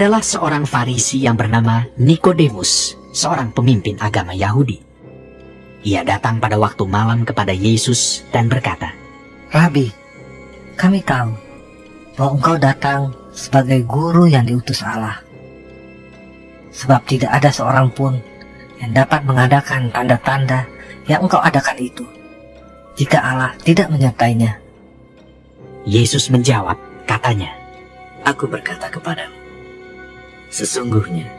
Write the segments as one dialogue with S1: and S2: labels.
S1: adalah seorang Farisi yang bernama Nikodemus, seorang pemimpin agama Yahudi. Ia datang pada waktu malam kepada Yesus dan berkata,
S2: Rabi, kami tahu bahwa engkau datang sebagai guru yang diutus Allah. Sebab tidak ada seorang pun yang dapat mengadakan tanda-tanda yang engkau adakan itu, jika Allah tidak menyertainya.
S1: Yesus menjawab, katanya,
S3: Aku berkata kepadamu, sesungguhnya,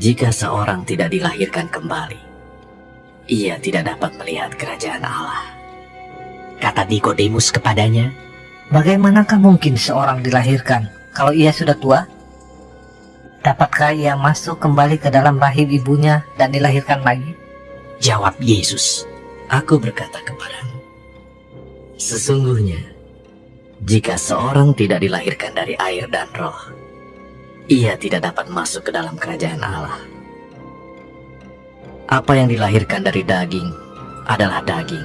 S3: jika seorang tidak dilahirkan kembali, ia tidak dapat melihat kerajaan Allah.
S1: Kata Nikodemus kepadanya,
S2: Bagaimanakah mungkin seorang dilahirkan kalau ia sudah tua? Dapatkah ia masuk kembali ke dalam rahim ibunya dan dilahirkan lagi?
S1: Jawab Yesus,
S3: Aku berkata kepadamu, sesungguhnya, jika seorang tidak dilahirkan dari air dan roh, ia tidak dapat masuk ke dalam kerajaan Allah. Apa yang dilahirkan dari daging adalah daging,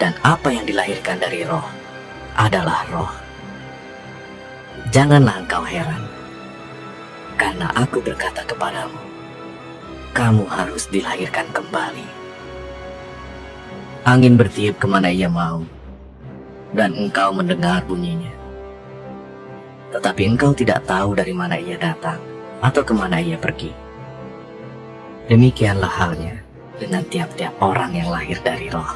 S3: dan apa yang dilahirkan dari roh adalah roh. Janganlah engkau heran, karena aku berkata kepadamu, kamu harus dilahirkan kembali. Angin bertiup ke mana ia mau, dan engkau mendengar bunyinya. Tetapi engkau tidak tahu dari mana ia datang, atau ke mana ia pergi. Demikianlah halnya dengan tiap-tiap orang yang lahir dari roh.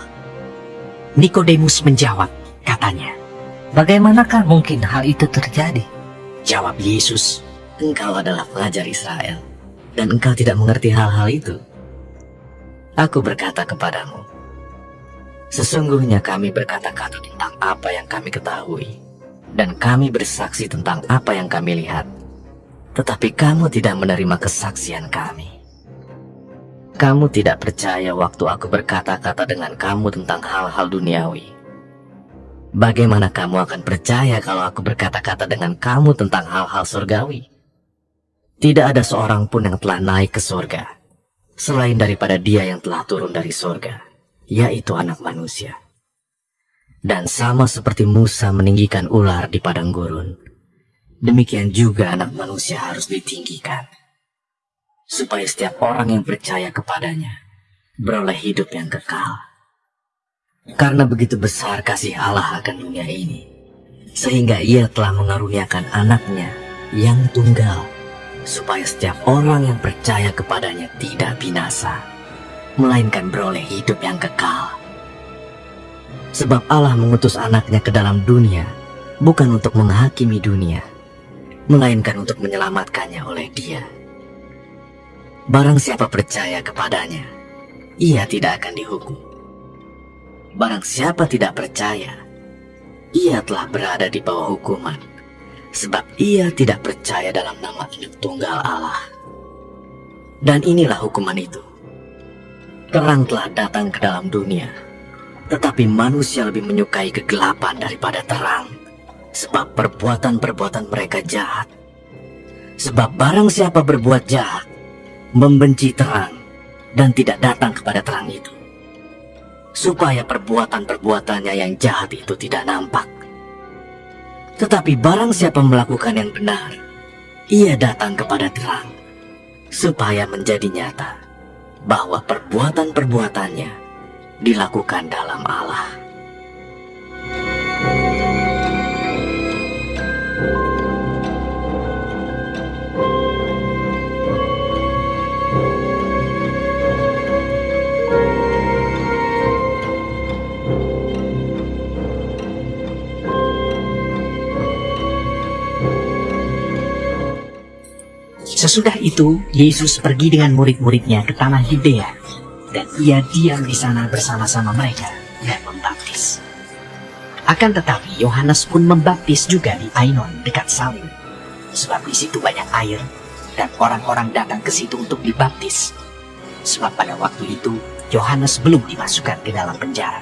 S1: Nikodemus menjawab, katanya,
S2: Bagaimanakah mungkin hal itu terjadi?
S1: Jawab Yesus,
S3: Engkau adalah pengajar Israel, dan engkau tidak mengerti hal-hal itu. Aku berkata kepadamu, Sesungguhnya kami berkata-kata tentang apa yang kami ketahui, dan kami bersaksi tentang apa yang kami lihat. Tetapi kamu tidak menerima kesaksian kami. Kamu tidak percaya waktu aku berkata-kata dengan kamu tentang hal-hal duniawi. Bagaimana kamu akan percaya kalau aku berkata-kata dengan kamu tentang hal-hal surgawi? Tidak ada seorang pun yang telah naik ke surga, selain daripada dia yang telah turun dari surga yaitu anak manusia. Dan sama seperti Musa meninggikan ular di padang gurun, demikian juga anak manusia harus ditinggikan. Supaya setiap orang yang percaya kepadanya beroleh hidup yang kekal. Karena begitu besar kasih Allah akan dunia ini, sehingga ia telah mengaruniakan anaknya yang tunggal, supaya setiap orang yang percaya kepadanya tidak binasa, melainkan beroleh hidup yang kekal. Sebab Allah mengutus anaknya ke dalam dunia, bukan untuk menghakimi dunia, melainkan untuk menyelamatkannya oleh dia. Barang siapa percaya kepadanya, ia tidak akan dihukum. Barang siapa tidak percaya, ia telah berada di bawah hukuman, sebab ia tidak percaya dalam nama hidup tunggal Allah. Dan inilah hukuman itu Terang telah datang ke dalam dunia, tetapi manusia lebih menyukai kegelapan daripada terang, sebab perbuatan-perbuatan mereka jahat. Sebab barang siapa berbuat jahat, membenci terang, dan tidak datang kepada terang itu, supaya perbuatan-perbuatannya yang jahat itu tidak nampak. Tetapi barang siapa melakukan yang benar, ia datang kepada terang, supaya menjadi nyata bahwa perbuatan-perbuatannya dilakukan dalam Allah.
S1: Sesudah itu, Yesus pergi dengan murid-muridnya ke tanah Yudea, dan ia diam di sana bersama-sama mereka dan membaptis. Akan tetapi, Yohanes pun membaptis juga di Ainon dekat Salim, sebab di situ banyak air, dan orang-orang datang ke situ untuk dibaptis. Sebab pada waktu itu, Yohanes belum dimasukkan ke dalam penjara.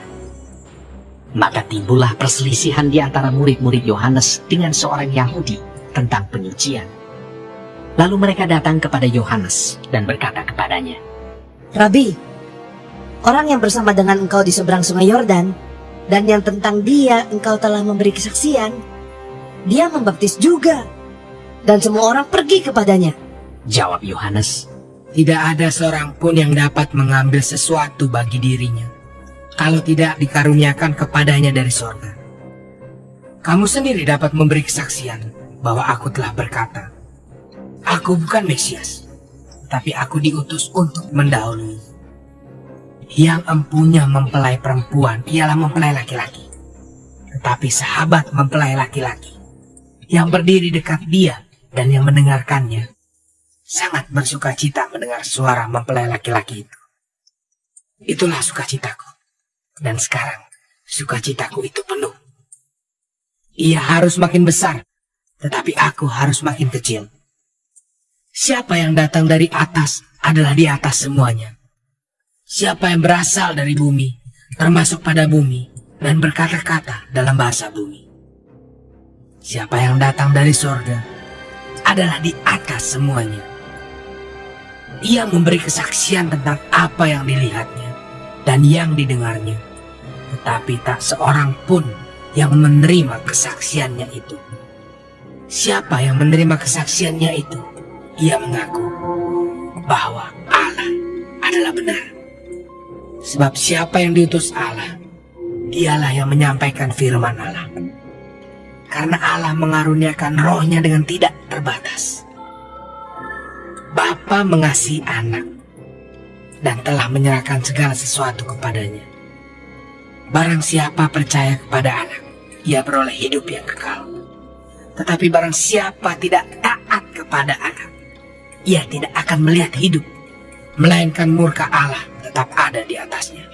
S1: Maka timbullah perselisihan di antara murid-murid Yohanes dengan seorang Yahudi tentang penyucian. Lalu mereka datang kepada Yohanes dan berkata kepadanya,
S4: Rabi, orang yang bersama dengan engkau di seberang sungai Yordan, dan yang tentang dia engkau telah memberi kesaksian, dia membaptis juga. dan semua orang pergi kepadanya.
S1: Jawab Yohanes,
S5: Tidak ada seorang pun yang dapat mengambil sesuatu bagi dirinya kalau tidak dikaruniakan kepadanya dari sorga. Kamu sendiri dapat memberi kesaksian bahwa aku telah berkata, Aku bukan Mesias, tapi aku diutus untuk mendahului. Yang empunya mempelai perempuan ialah mempelai laki-laki. Tetapi sahabat mempelai laki-laki yang berdiri dekat dia dan yang mendengarkannya sangat bersuka cita mendengar suara mempelai laki-laki itu. Itulah sukacitaku. Dan sekarang sukacitaku itu penuh. Ia harus makin besar, tetapi aku harus makin kecil. Siapa yang datang dari atas adalah di atas semuanya. Siapa yang berasal dari bumi, termasuk pada bumi, dan berkata-kata dalam bahasa bumi. Siapa yang datang dari sorga adalah di atas semuanya. Ia memberi kesaksian tentang apa yang dilihatnya dan yang didengarnya. Tetapi tak seorang pun yang menerima kesaksiannya itu. Siapa yang menerima kesaksiannya itu? Ia mengaku bahwa Allah adalah benar. Sebab siapa yang diutus Allah, dialah yang menyampaikan firman Allah. Karena Allah mengaruniakan rohnya dengan tidak terbatas. Bapa mengasihi anak dan telah menyerahkan segala sesuatu kepadanya. Barang siapa percaya kepada anak, ia beroleh hidup yang kekal. Tetapi barang siapa tidak taat kepada anak, ia tidak akan melihat hidup, melainkan murka Allah tetap ada di atasnya.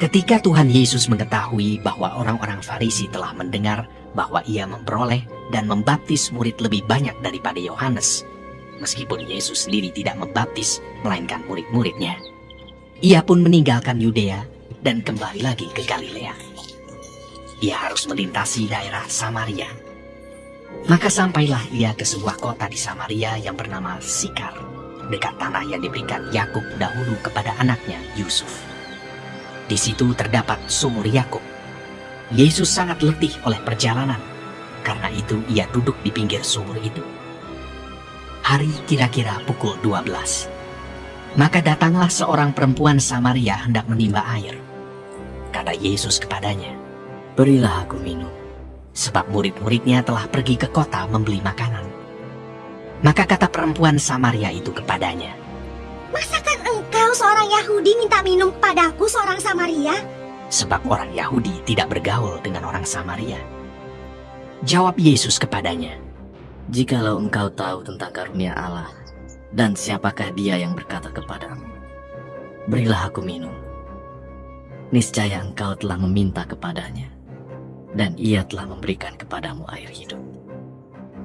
S1: Ketika Tuhan Yesus mengetahui bahwa orang-orang Farisi telah mendengar bahwa ia memperoleh dan membaptis murid lebih banyak daripada Yohanes, meskipun Yesus sendiri tidak membaptis, melainkan murid-muridnya, ia pun meninggalkan Yudea dan kembali lagi ke Galilea. Ia harus melintasi daerah Samaria. Maka sampailah ia ke sebuah kota di Samaria yang bernama Sikar, dekat tanah yang diberikan Yakub dahulu kepada anaknya Yusuf. Di situ terdapat sumur Yakub. Yesus sangat letih oleh perjalanan. Karena itu ia duduk di pinggir sumur itu. Hari kira-kira pukul 12. Maka datanglah seorang perempuan Samaria hendak menimba air. Kata Yesus kepadanya,
S3: Berilah aku minum.
S1: sebab murid-muridnya telah pergi ke kota membeli makanan. Maka kata perempuan Samaria itu kepadanya,
S6: Masakan engkau seorang Yahudi minta minum padaku seorang Samaria?
S1: sebab orang Yahudi tidak bergaul dengan orang Samaria. Jawab Yesus kepadanya,
S3: Jikalau engkau tahu tentang karunia Allah dan siapakah dia yang berkata kepadamu, Berilah aku minum. Niscaya engkau telah meminta kepadanya, dan ia telah memberikan kepadamu air hidup.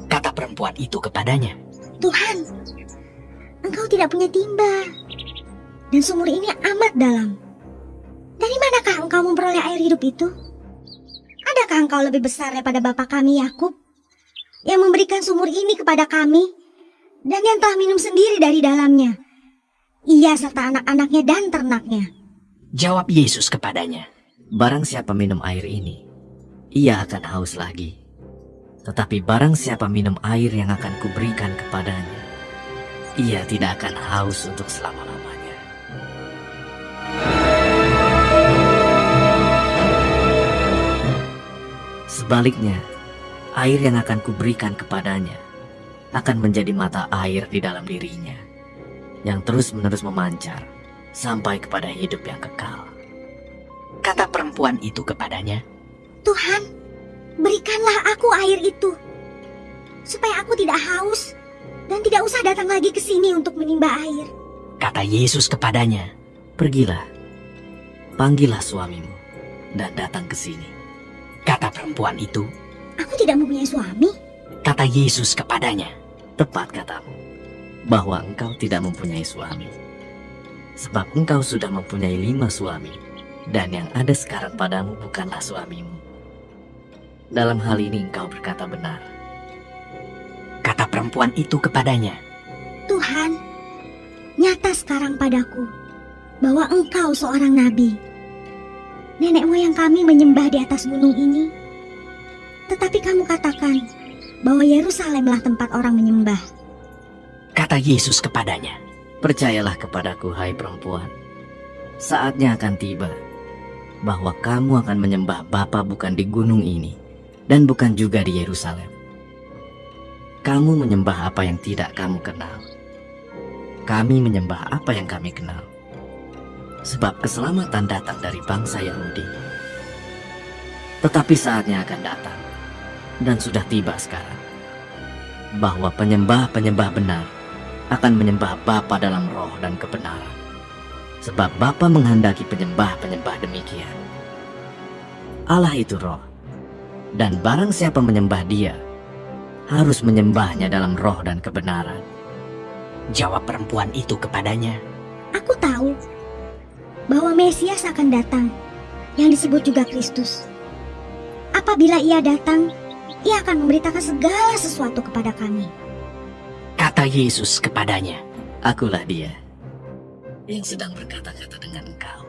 S1: kata perempuan itu kepadanya,
S6: Tuhan, engkau tidak punya timba. Dan sumur ini amat dalam. Dari manakah engkau memperoleh air hidup itu? Adakah engkau lebih besar daripada bapa kami Yakub yang memberikan sumur ini kepada kami dan yang telah minum sendiri dari dalamnya? Ia serta anak-anaknya dan ternaknya.
S1: Jawab Yesus kepadanya,
S3: Barang siapa minum air ini, ia akan haus lagi. Tetapi barang siapa minum air yang akan kuberikan kepadanya, ia tidak akan haus untuk selama-lamanya. Sebaliknya, air yang akan kuberikan kepadanya akan menjadi mata air di dalam dirinya, yang terus-menerus memancar sampai kepada hidup yang kekal.
S1: kata perempuan itu kepadanya,
S6: Tuhan, berikanlah aku air itu, supaya aku tidak haus dan tidak usah datang lagi ke sini untuk menimba air.
S1: kata Yesus kepadanya,
S3: Pergilah, panggillah suamimu, dan datang ke sini.
S1: kata perempuan itu,
S6: Aku tidak mempunyai suami.
S1: kata Yesus kepadanya,
S3: Tepat katamu, bahwa engkau tidak mempunyai suami. Sebab engkau sudah mempunyai lima suami, dan yang ada sekarang padamu bukanlah suamimu. dalam hal ini engkau berkata benar.
S1: Kata perempuan itu kepadanya,
S6: Tuhan, nyata sekarang padaku bahwa engkau seorang nabi. Nenek moyang kami menyembah di atas gunung ini. Tetapi kamu katakan bahwa Yerusalemlah tempat orang menyembah.
S1: kata Yesus kepadanya,
S3: Percayalah kepadaku, hai perempuan. Saatnya akan tiba bahwa kamu akan menyembah Bapa bukan di gunung ini dan bukan juga di Yerusalem. Kamu menyembah apa yang tidak kamu kenal. Kami menyembah apa yang kami kenal. Sebab keselamatan datang dari bangsa Yahudi. Tetapi saatnya akan datang dan sudah tiba sekarang bahwa penyembah-penyembah benar akan menyembah Bapa dalam roh dan kebenaran. Sebab Bapa menghendaki penyembah-penyembah demikian. Allah itu roh. Dan barang siapa menyembah dia, harus menyembahnya dalam roh dan kebenaran.
S1: jawab perempuan itu kepadanya,
S6: Aku tahu bahwa Mesias akan datang, yang disebut juga Kristus. Apabila ia datang, ia akan memberitakan segala sesuatu kepada kami.
S1: kata Yesus kepadanya,
S3: Akulah dia yang sedang berkata-kata dengan engkau.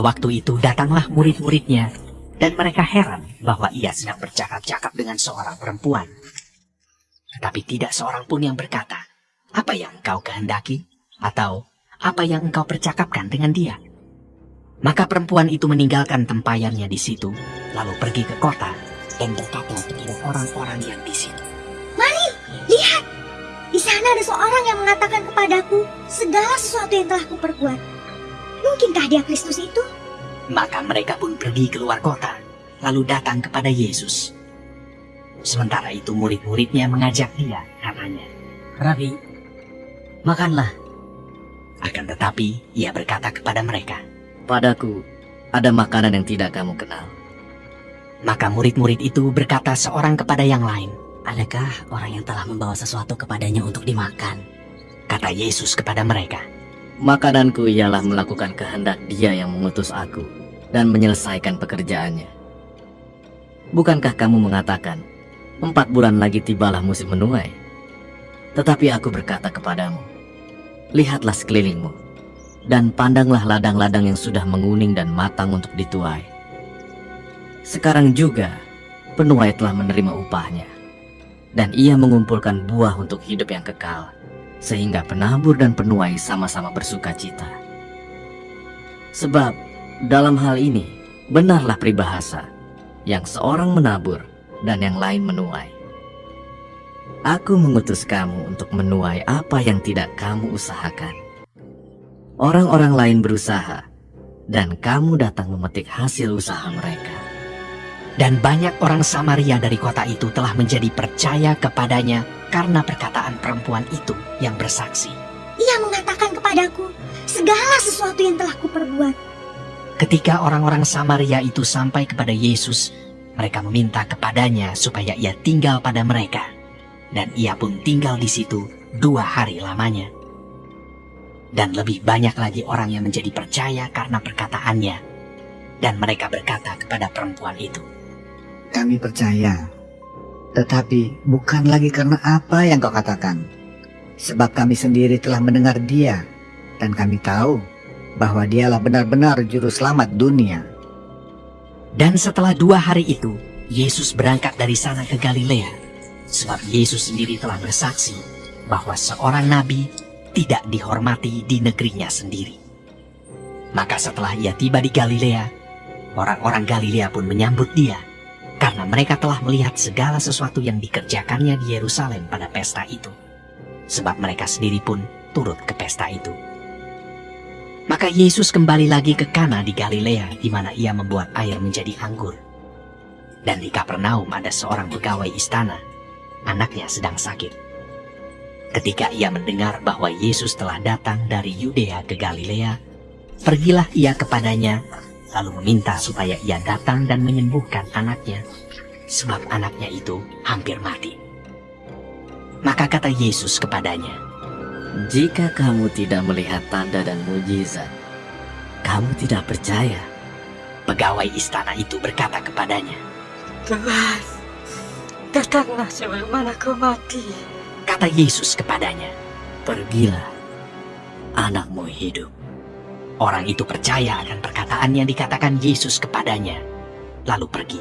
S1: Waktu itu datanglah murid-muridnya, dan mereka heran bahwa ia sedang bercakap-cakap dengan seorang perempuan. Tetapi tidak seorang pun yang berkata, apa yang engkau kehendaki? Atau apa yang engkau percakapkan dengan dia? Maka perempuan itu meninggalkan tempayannya di situ, lalu pergi ke kota dan berkata kepada orang-orang yang di situ.
S6: Lihat, di sana ada seorang yang mengatakan kepadaku segala sesuatu yang telah kuperbuat. Mungkinkah dia Kristus itu?
S1: Maka mereka pun pergi keluar kota, lalu datang kepada Yesus. Sementara itu murid-muridnya mengajak dia, katanya.
S2: Rabi, makanlah.
S1: Akan tetapi ia berkata kepada mereka.
S3: Padaku ada makanan yang tidak kamu kenal.
S1: Maka murid-murid itu berkata seorang kepada yang lain.
S4: Adakah orang yang telah membawa sesuatu kepadanya untuk dimakan?
S1: Kata Yesus kepada mereka.
S3: Makananku ialah melakukan kehendak dia yang mengutus aku dan menyelesaikan pekerjaannya. Bukankah kamu mengatakan, empat bulan lagi tibalah musim menuai? Tetapi aku berkata kepadamu, lihatlah sekelilingmu, dan pandanglah ladang-ladang yang sudah menguning dan matang untuk dituai. Sekarang juga, penuai telah menerima upahnya, dan ia mengumpulkan buah untuk hidup yang kekal sehingga penabur dan penuai sama-sama bersuka cita. Sebab dalam hal ini benarlah peribahasa yang seorang menabur dan yang lain menuai. Aku mengutus kamu untuk menuai apa yang tidak kamu usahakan. Orang-orang lain berusaha dan kamu datang memetik hasil usaha mereka.
S1: Dan banyak orang Samaria dari kota itu telah menjadi percaya kepadanya karena perkataan perempuan itu yang bersaksi.
S6: Ia mengatakan kepadaku segala sesuatu yang telah kuperbuat.
S1: Ketika orang-orang Samaria itu sampai kepada Yesus, mereka meminta kepadanya supaya ia tinggal pada mereka. Dan ia pun tinggal di situ dua hari lamanya. Dan lebih banyak lagi orang yang menjadi percaya karena perkataannya. Dan mereka berkata kepada perempuan itu,
S7: Kami percaya, tetapi bukan lagi karena apa yang kau katakan. Sebab kami sendiri telah mendengar dia, dan kami tahu bahwa dialah benar-benar juru selamat dunia.
S1: Dan setelah dua hari itu, Yesus berangkat dari sana ke Galilea. Sebab Yesus sendiri telah bersaksi bahwa seorang nabi tidak dihormati di negerinya sendiri. Maka setelah ia tiba di Galilea, orang-orang Galilea pun menyambut dia. Karena mereka telah melihat segala sesuatu yang dikerjakannya di Yerusalem pada pesta itu. Sebab mereka sendiri pun turut ke pesta itu. Maka Yesus kembali lagi ke Kana di Galilea di mana ia membuat air menjadi anggur. Dan di Kapernaum ada seorang pegawai istana, anaknya sedang sakit. Ketika ia mendengar bahwa Yesus telah datang dari Yudea ke Galilea, Pergilah ia kepadanya, lalu meminta supaya ia datang dan menyembuhkan anaknya, sebab anaknya itu hampir mati. Maka kata Yesus kepadanya,
S3: Jika kamu tidak melihat tanda dan mujizat, kamu tidak percaya.
S1: Pegawai istana itu berkata kepadanya,
S2: Tuhan, datanglah sebelum anakku mati.
S1: kata Yesus kepadanya,
S3: Pergilah, anakmu hidup.
S1: Orang itu percaya akan perkataan yang dikatakan Yesus kepadanya, lalu pergi.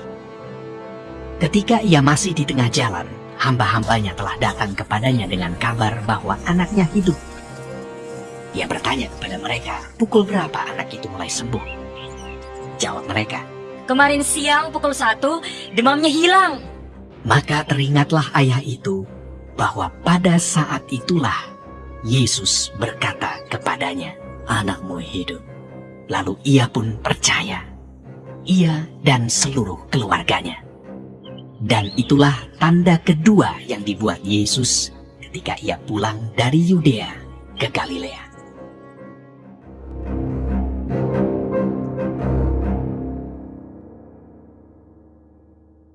S1: Ketika ia masih di tengah jalan, hamba-hambanya telah datang kepadanya dengan kabar bahwa anaknya hidup. Ia bertanya kepada mereka, pukul berapa anak itu mulai sembuh? Jawab mereka,
S8: Kemarin siang pukul satu, demamnya hilang.
S1: maka teringatlah ayah itu bahwa pada saat itulah Yesus berkata kepadanya,
S3: Anakmu hidup.
S1: Lalu ia pun percaya. Ia dan seluruh keluarganya. Dan itulah tanda kedua yang dibuat Yesus ketika ia pulang dari Yudea ke Galilea.